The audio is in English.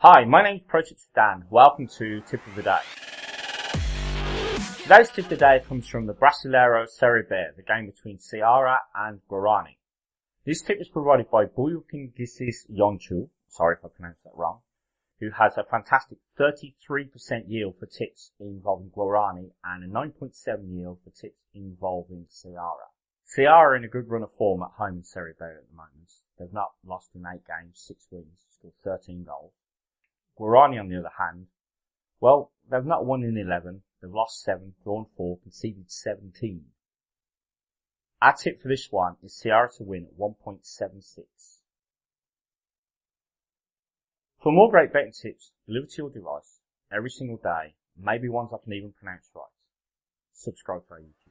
Hi, my name is Project Dan. Welcome to Tip of the Day. Today's tip of the day comes from the Brasileiro Serie B, the game between Ceará and Guarani. This tip is provided by Buyukingisis Yonchu, sorry if I pronounced that wrong, who has a fantastic 33% yield for tips involving Guarani and a 9.7 yield for tips involving Ceará. Ceará in a good run of form at home in Serie B at the moment. They've not lost in eight games, six wins, scored 13 goals. Guarani, on the other hand, well, they've not won in 11, they've lost 7, drawn 4, conceded 17. Our tip for this one is Ceará to win at 1.76. For more great betting tips delivered to your device every single day, maybe ones I can even pronounce right, subscribe to our YouTube.